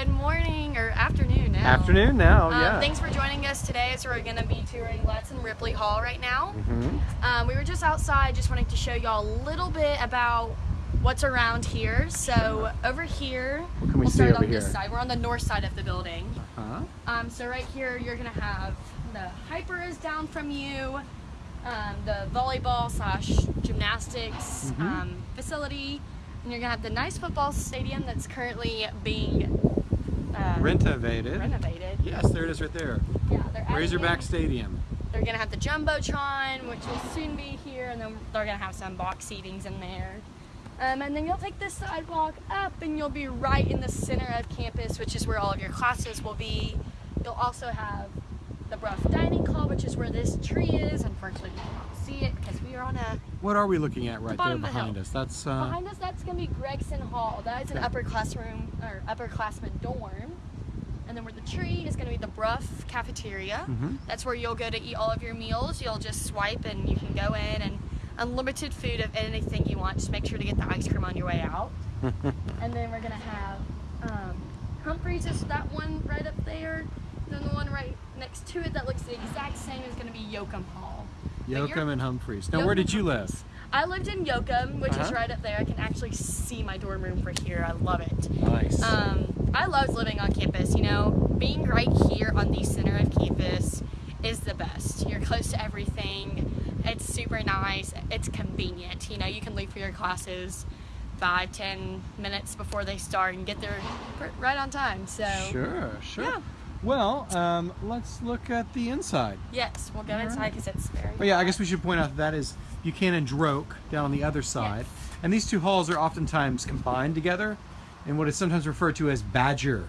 Good morning or afternoon now. Afternoon now, Um, yeah. Thanks for joining us today. So we're going to be touring Gladson Ripley Hall right now. Mhm. Um, we were just outside, just wanting to show y'all a little bit about what's around here. So over here, What can we see start over on this here? side. We're on the north side of the building. Huh? Um, so right here, you're gonna have the hyper is down from you, um, the volleyball slash gymnastics Mhm. um, facility, and you're gonna have the nice football stadium that's currently being uh, Renovated. renovated. Yes, there it is right there. Yeah, they're Razorback Stadium. They're gonna have the jumbotron, which will soon be here, and then they're gonna have some box seatings in there. Um, and then you'll take this sidewalk up, and you'll be right in the center of campus, which is where all of your classes will be. You'll also have the Brough Dining Hall, which is where this tree is. Unfortunately, you cannot see it because we are on a. What are we looking at right there bottom of the behind us? That's uh, Behind us, that's gonna be Gregson Hall. That is an upper classroom or upperclassman dorm. And then where the tree is gonna be the Brough cafeteria. Mhm. That's where you'll go to eat all of your meals. You'll just swipe and you can go in and unlimited food of anything you want. Just make sure to get the ice cream on your way out. and then we're gonna have um, Humphreys is that one right up there. Then the one right next to it that looks the exact same is gonna be Yoakum Hall. Yoakum and Humphreys. Now, where did you live? I lived in Yoakum, which is Uh-huh. right up there. I can actually see my dorm room from here. I love it. Nice. Um, I loved living on campus. You know, being right here on the center of campus is the best. You're close to everything. It's super nice. It's convenient. You know, you can leave for your classes five, ten minutes before they start and get there right on time. So, Sure, sure. Yeah. Well, um, let's look at the inside. yes, we'll go All inside right. because it's very. Oh yeah, I guess we should point out that, is Buchanan Droke down on the other side. And these two halls are oftentimes combined together in what is sometimes referred to as Badger.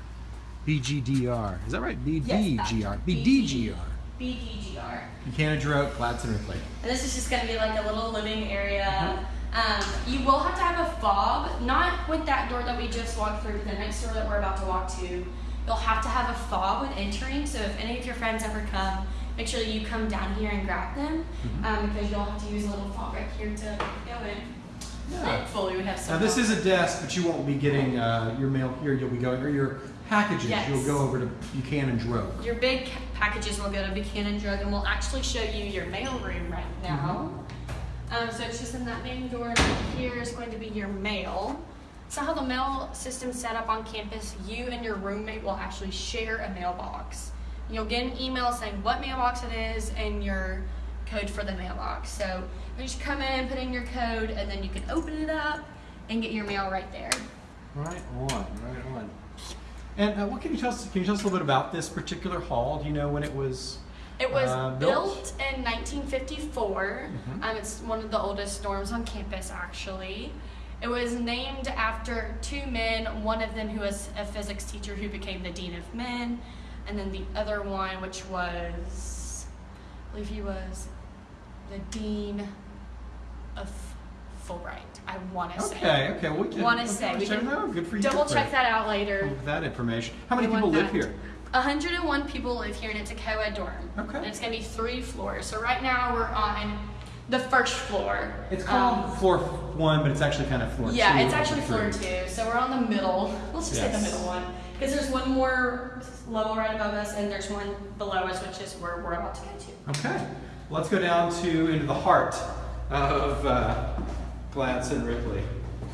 BGDR. Is that right? BDGR. BDGR. BDGR. Buchanan Gladson Ripley. And this is just going to be like a little living area. Um, you will have to have a fob, not with that door that we just walked through, but the next door that we're about to walk to. You'll have to have a fob when entering. So if any of your friends ever come, make sure you come down here and grab them, um, because you'll have to use a little fob right here to go in. Hopefully, we have Now this is a desk, but you won't be getting uh, your mail here. You'll be going, or your packages. Yes. You'll go over to Buchanan Droke. Your big packages will go to Buchanan Droke, and we'll actually show you your mail room right now. Um, so it's just in that main door. and Here is going to be your mail. So how the mail system's set up on campus, you and your roommate will actually share a mailbox. You'll get an email saying what mailbox it is and your code for the mailbox. So you just come in, put in your code, and then you can open it up and get your mail right there. Right on, right on. And uh, what can you tell us? Can you tell us a little bit about this particular hall? Do you know when it was? It was Uh, built? built? in 1954. Mhm. Um, it's one of the oldest dorms on campus, actually. It was named after two men, one of them who was a physics teacher who became the dean of men, and then the other one, which was, I believe he was the dean of Fulbright. I want to say. Okay, okay. We can. Wanna say, we can it. Good for you. Double check that out later. with that information. How many We people want live that. here? 101 people live here, and it's a co-ed dorm. Okay. And it's gonna be three floors. So right now we're on the first floor. It's called Um, floor one, but it's actually kind of floor yeah, two. it's of actually floor three. two. So we're on the middle. Let's just say the Yes. middle one, because there's one more level right above us, and there's one below us, which is where we're about to go to. Okay. Let's go down to into the heart of uh, Gladson Ripley.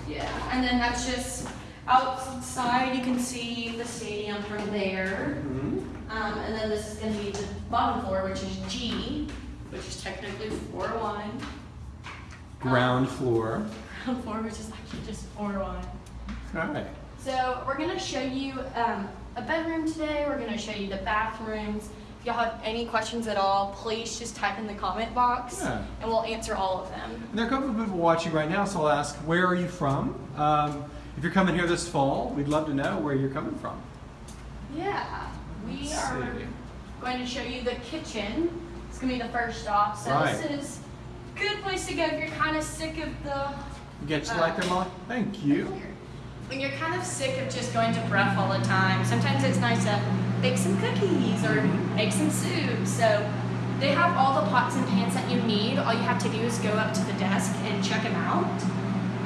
Yeah, and then that's just outside. You can see the stadium from there. Mhm. Um, and then this is going to be the bottom floor, which is G, which is technically floor one. Ground floor. Ground floor, which is actually just floor one. All right. So we're going to show you um, a bedroom today. We're going to show you the bathrooms. If y'all have any questions at all, please just type in the comment box, Yeah. and we'll answer all of them. And there are a couple of people watching right now, so I'll ask, where are you from? Um, if you're coming here this fall, we'd love to know where you're coming from. Yeah, we Let's are see. going to show you the kitchen. It's going to be the first stop. So Right. this is a good place to go if you're kind of sick of the You get you Uh, like there, Molly? Thank you. When you're kind of sick of just going to breath all the time, sometimes it's nice to bake some cookies or make some soup. So they have all the pots and pans that you need. All you have to do is go up to the desk and check them out,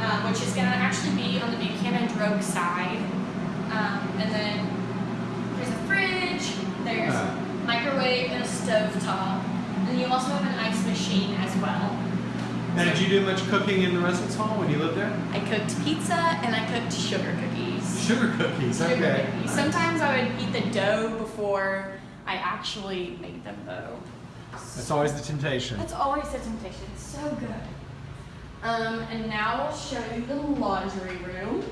um, which is going to actually be on the Buchanan Droke side. Um, and then there's a fridge, there's a microwave and a stove top, and you also have an ice machine as well. Now, did you do much cooking in the residence hall when you lived there? I cooked pizza and I cooked sugar cookies. Sugar cookies. Sugar Okay. cookies. Sometimes I would eat the dough before I actually made them though. That's always the temptation. That's always the temptation. It's so good. Um, and now I'll show you the laundry room.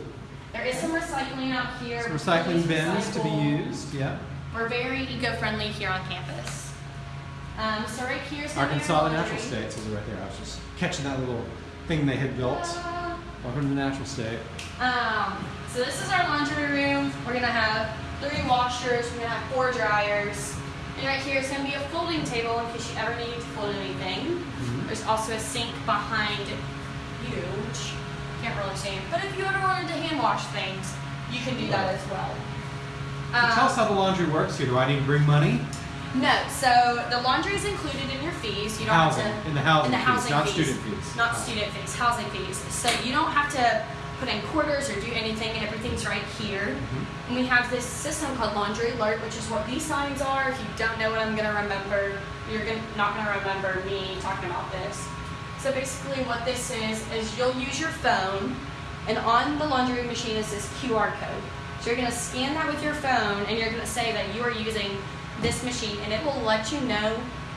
There is some recycling out here. Some recycling bins to be used. Yeah. We're very eco-friendly here on campus. Um, so right here's Arkansas, the natural laundry. state, says right there. I was just catching that little thing they had built. Uh, Welcome to the natural state. Um, so this is our laundry room. We're gonna have three washers. We're gonna have four dryers. And right here is gonna be a folding table in case you ever need to fold anything. Mhm. There's also a sink behind you, which you can't really see. But if you ever wanted to hand wash things, you can do that as well. So tell us how the laundry works here. Do I need to bring money? No, so the laundry is included in your fees. You don't Housing. have to In the housing in the housing fees, housing not student fees. not student fees, housing fees. So you don't have to put in quarters or do anything. And everything's right here. Mhm. And we have this system called Laundry Alert, which is what these signs are. If you don't know what I'm gonna remember, you're gonna, not gonna remember me talking about this. So basically, what this is is you'll use your phone, and on the laundry machine is this QR code. So you're gonna scan that with your phone, and you're gonna say that you are using this machine, and it will let you know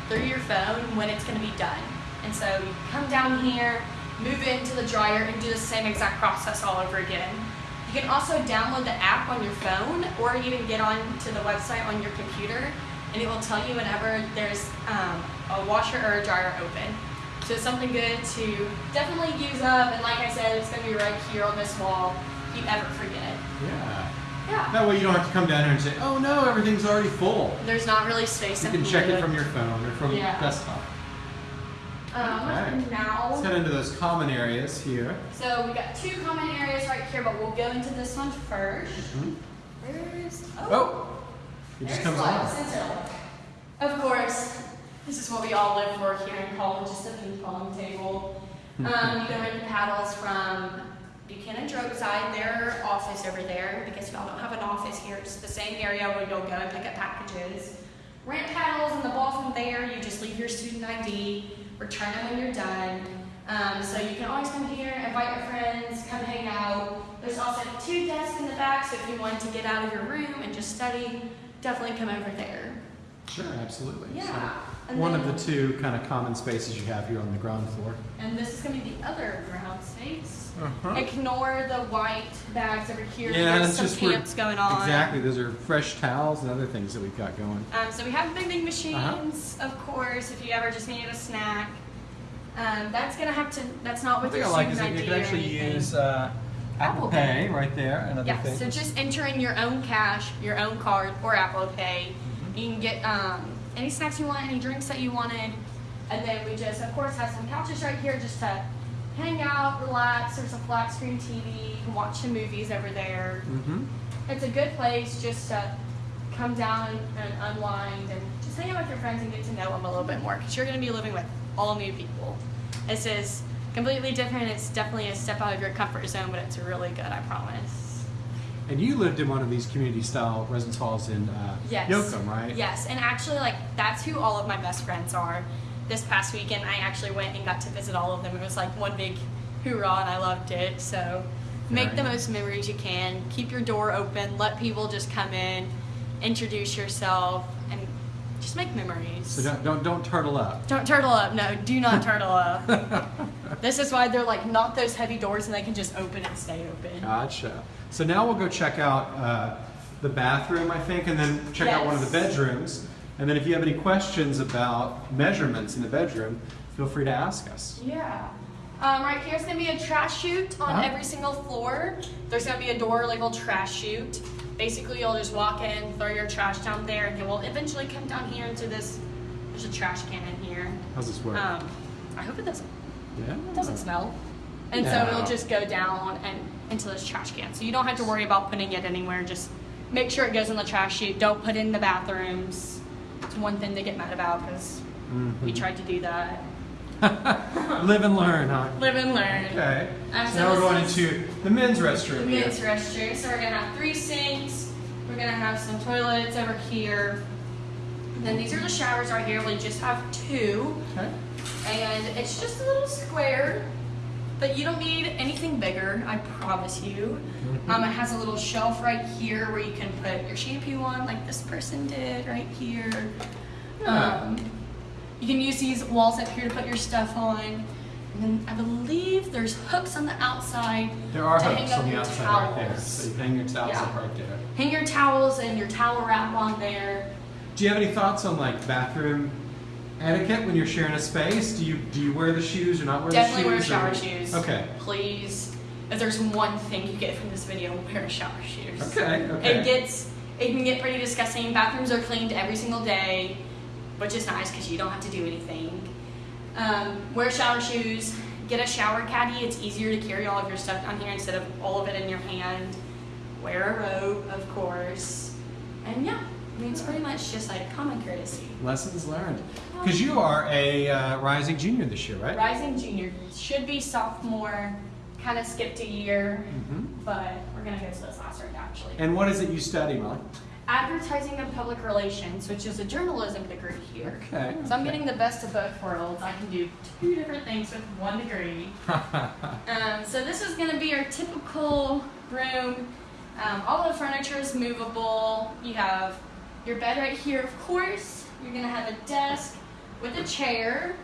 through your phone when it's gonna be done. And so you come down here, move it into the dryer, and do the same exact process all over again. You can also download the app on your phone, or even get on to the website on your computer, and it will tell you whenever there's um, a washer or a dryer open. So it's something good to definitely use up, and like I said, it's gonna be right here on this wall if you ever forget. it. Yeah. Yeah. That way you don't have to come down here and say, oh no, everything's already full. There's not really space You can check it from your phone or from Yeah. desktop. Um, now, Let's head into those common areas here. so we got two common areas right here, but we'll go into this one first. Mhm. Where's Oh, it just comes. Of course, this is what we all live for here in college, just a ping pong table. Um, you can rent paddles from Buchanan Droke side, their office over there, because y'all don't have an office here, it's the same area where you'll go and pick up packages. Rent paddles and the ball from there, you just leave your student ID, return them when you're done. Um, so you can always come here, invite your friends, come hang out. There's also two desks in the back, so if you want to get out of your room and just study, definitely come over there. Sure, absolutely. Yeah. So, one of the two kind of common spaces you have here on the ground floor. And this is going to be the other ground space. Uh-huh. Ignore the white bags over here. Yeah, There's that's some just where- camps going on. Exactly. Those are fresh towels and other things that we've got going. Um, so we have vending machines, of course, if you ever just needed a snack. Um, that's gonna have to. That's not One with thing your I like is student that you ID can actually use uh, Apple Apple Pay Pay. right there and other Yeah, things. so just enter in your own cash, your own card, or Apple Pay. Mm-hmm. You can get um, any snacks you want, any drinks that you wanted, and then we just, of course, have some couches right here just to hang out, relax. There's a flat screen TV. You can watch some movies over there. Mm-hmm. It's a good place just to come down and unwind and just hang out with your friends and get to know them a little bit more because you're going to be living with all new people. This is completely different. It's definitely a step out of your comfort zone, but it's really good, I promise. And you lived in one of these community-style residence halls in uh, Yes. Yoakum, right? Yes, and actually, like that's who all of my best friends are. This past weekend, I actually went and got to visit all of them. It was like one big hoorah, and I loved it. So, make the most memories you can. Keep your door open. Let people just come in, introduce yourself, and just make memories. So don't, don't don't turtle up. Don't turtle up. No, do not turtle up. this is why they're like not those heavy doors, and they can just open and stay open. Gotcha. So now we'll go check out uh, the bathroom, I think, and then check out one of the bedrooms. And then if you have any questions about measurements in the bedroom, feel free to ask us. Yeah. Um, right here's gonna be a trash chute on Uh-huh. every single floor. There's gonna be a door labeled trash chute. Basically, you'll just walk in, throw your trash down there, and you will eventually come down here into this. There's a trash can in here. How's this work? Um, I hope it doesn't. yeah. It doesn't smell. And so it'll just go down and into this trash can. So you don't have to worry about putting it anywhere. Just make sure it goes in the trash chute. Don't put it in the bathrooms. It's one thing they get mad about because we Mhm. tried to do that. Live and learn, huh? Live and learn. Okay. Um, so now we're going into the men's The restroom. here. men's restroom. So we're gonna have three sinks. We're gonna have some toilets over here. And then these are the showers right here. We just have two. Okay. And it's just a little square, but you don't need anything bigger, I promise you. Um, it has a little shelf right here where you can put your shampoo on, like this person did right here. Um, you can use these walls up here to put your stuff on. And then I believe there's hooks on the outside. There are to hang hooks up on the outside right there. So you hang your towels Yeah. up right there. Hang your towels and your towel wrap on there. Do you have any thoughts on like bathroom etiquette when you're sharing a space? Do you do you wear the shoes or not wear Definitely the shoes? Definitely wear shower or- shoes. Okay. Please. If there's one thing you get from this video, wear shower shoes. Okay. Okay. It gets it can get pretty disgusting. Bathrooms are cleaned every single day, which is nice because you don't have to do anything. Um, wear shower shoes. Get a shower caddy. It's easier to carry all of your stuff down here instead of all of it in your hand. Wear a robe, of course. And yeah, mean it's pretty much just like common courtesy. Lessons learned. Because you are a uh, rising junior this year, right? Rising junior should be sophomore. Kind of skipped a year, hmm but we're gonna go to this last round actually. And what is it you study, Molly? Advertising and public relations, which is a journalism degree here. Okay. So I'm okay. getting the best of both worlds. I can do two different things with one degree. Um, so this is going to be our typical room. Um, all the furniture is movable. You have your bed right here, of course. You're going to have a desk with a chair.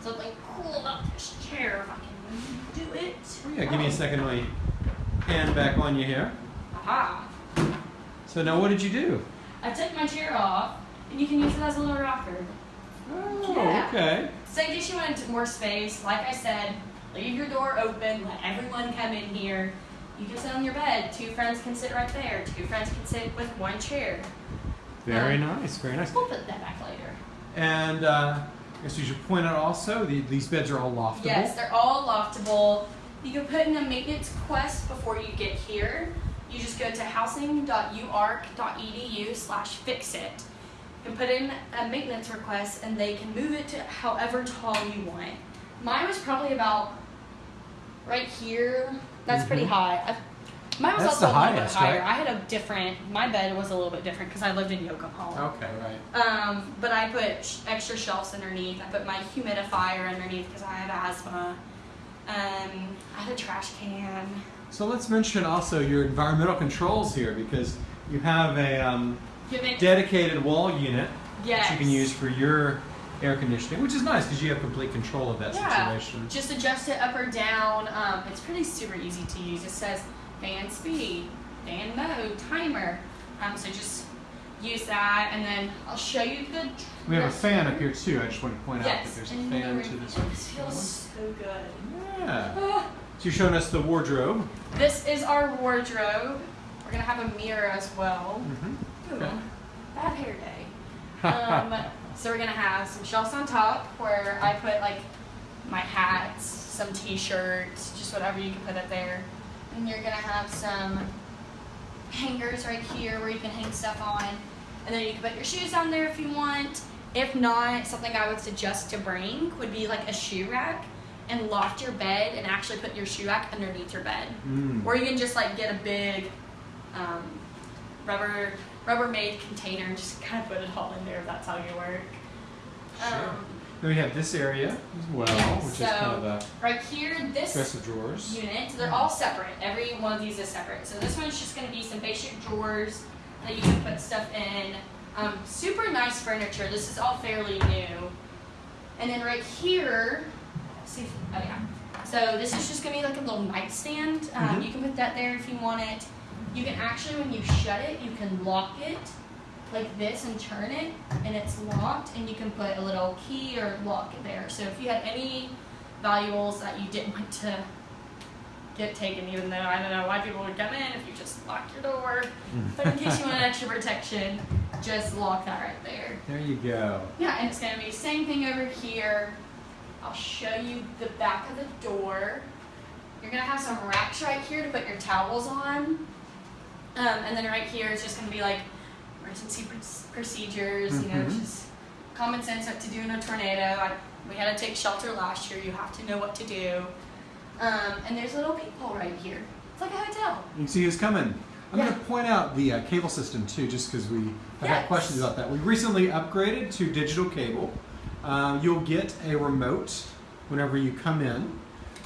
Something cool about this chair, if I can do it. Oh, yeah, give me a second. Me hand back on you here. Aha. So now, what did you do? I took my chair off, and you can use it as a little rocker. Oh, Yeah. okay. So in case you wanted more space, like I said, leave your door open, let everyone come in here. You can sit on your bed. Two friends can sit right there. Two friends can sit with one chair. Very Um, nice. Very nice. We'll put that back later. And uh, I guess we should point out also the, these beds are all loftable. Yes, they're all loftable. You can put in a maintenance quest before you get here. You just go to housing.uark.edu slash fix it. You can put in a maintenance request and they can move it to however tall you want. Mine was probably about right here. That's pretty Mhm. high. I, mine was That's also the a little highest, bit higher. right? I had a different, my bed was a little bit different because I lived in Yoakum Hall. Okay, right. Um, but I put sh- extra shelves underneath. I put my humidifier underneath because I have asthma. Um, I had a trash can. So let's mention also your environmental controls here because you have a um, You have an- dedicated wall unit yes. that you can use for your air conditioning, which is nice because you have complete control of that Yeah. situation. Just adjust it up or down. Um, it's pretty super easy to use. It says fan speed, fan mode, timer. Um, so just use that, and then I'll show you the. We have a fan up here too. I just want to point out that there's a fan to this. This feels so good. Yeah. Ah. So you're showing us the wardrobe. This is our wardrobe. We're gonna have a mirror as well. Mm-hmm. Ooh, Okay. bad hair day. Um, so we're gonna have some shelves on top where I put like my hats, some t-shirts, just whatever you can put up there. And you're gonna have some hangers right here where you can hang stuff on. And then you can put your shoes on there if you want. If not, something I would suggest to bring would be like a shoe rack and loft your bed and actually put your shoe rack underneath your bed. Mm. Or you can just like get a big um, rubber Rubbermaid container and just kind of put it all in there if that's how you work. Then we have this area as well, Yeah, which is kind of a right here, this dresser drawers. unit, they're all separate. Every one of these is separate. So this one's just going to be some basic drawers that you can put stuff in. Um, super nice furniture. This is all fairly new. And then right here, see, if, oh yeah. So this is just going to be like a little nightstand. Um, Mhm. You can put that there if you want it. You can actually, when you shut it, you can lock it like this and turn it, and it's locked, and you can put a little key or lock there. So if you had any valuables that you didn't want to get taken, even though I don't know why people would come in if you just lock your door. But in case you want extra protection, just lock that right there. There you go. Yeah, and it's gonna be the same thing over here. I'll show you the back of the door. You're gonna have some racks right here to put your towels on. Um, and then right here is just gonna be like emergency pr- procedures, you know, Mhm. just common sense what to do in a tornado. I, we had to take shelter last year. You have to know what to do. Um, and there's little people right here. It's like a hotel. You can see who's coming. I'm Yeah. going to point out the uh, cable system too, just because we have had questions about that. We recently upgraded to digital cable. Um, you'll get a remote whenever you come in.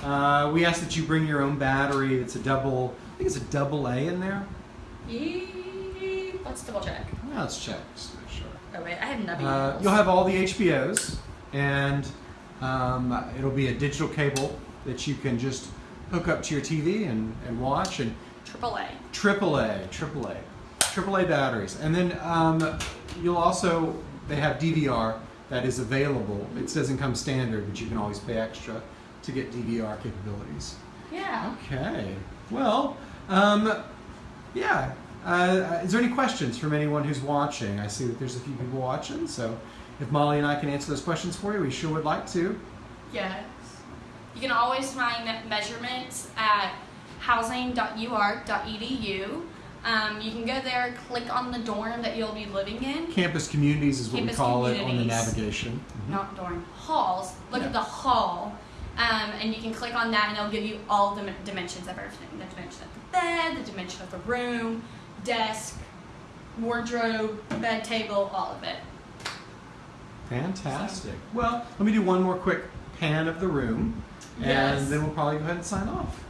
Uh, we ask that you bring your own battery. It's a double. I think it's a double A in there. Yee- Let's double check. Well, let's check. Just to make sure. Oh wait, I have nubby Uh, you'll have all the HBOs, and um, it'll be a digital cable that you can just hook up to your TV and, and watch. And triple A. AAA, AAA, AAA batteries, and then um, you'll also they have DVR that is available. It doesn't come standard, but you can always pay extra to get DVR capabilities. Yeah. Okay. Well, um, yeah. Uh, is there any questions from anyone who's watching? I see that there's a few people watching, so if Molly and I can answer those questions for you, we sure would like to. Yes. You can always find measurements at housing.uark.edu. Um, you can go there, click on the dorm that you'll be living in. Campus communities is what Campus we call it on the navigation. Mhm. Not dorm, halls. Look Yeah. at the hall. Um, and you can click on that and it'll give you all the dimensions of everything. The dimension of the bed, the dimension of the room, desk, wardrobe, bed table, all of it. Fantastic. Well, let me do one more quick pan of the room, and Yes. then we'll probably go ahead and sign off.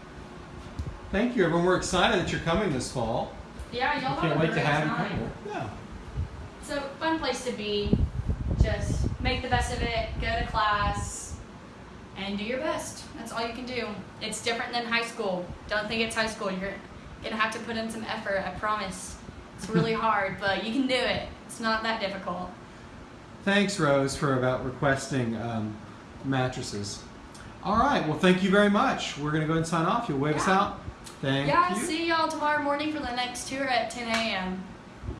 Thank you, everyone. We're excited that you're coming this fall. Yeah, y'all have Can't a wait to great have you time. come. Yeah. So fun place to be. Just make the best of it. Go to class and do your best. That's all you can do. It's different than high school. Don't think it's high school. You're gonna have to put in some effort. I promise. It's really hard, but you can do it. It's not that difficult. Thanks, Rose, for about requesting um, mattresses. All right. Well, thank you very much. We're going to go ahead and sign off. You'll wave us out. Thank yeah. you. See y'all tomorrow morning for the next tour at 10 a.m.